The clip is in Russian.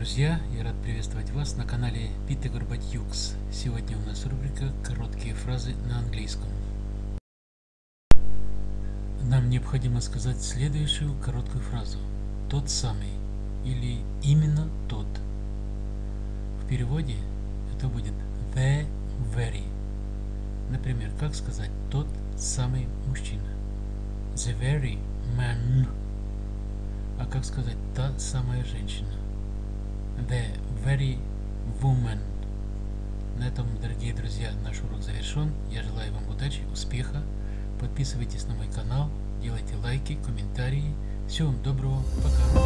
друзья! Я рад приветствовать вас на канале Пита Горбатюкс. Сегодня у нас рубрика «Короткие фразы на английском». Нам необходимо сказать следующую короткую фразу «тот самый» или «именно тот». В переводе это будет «the very». Например, как сказать «тот самый мужчина» «the very man». А как сказать «та самая женщина» The very woman. На этом, дорогие друзья, наш урок завершен. Я желаю вам удачи, успеха. Подписывайтесь на мой канал, делайте лайки, комментарии. Всего вам доброго, пока.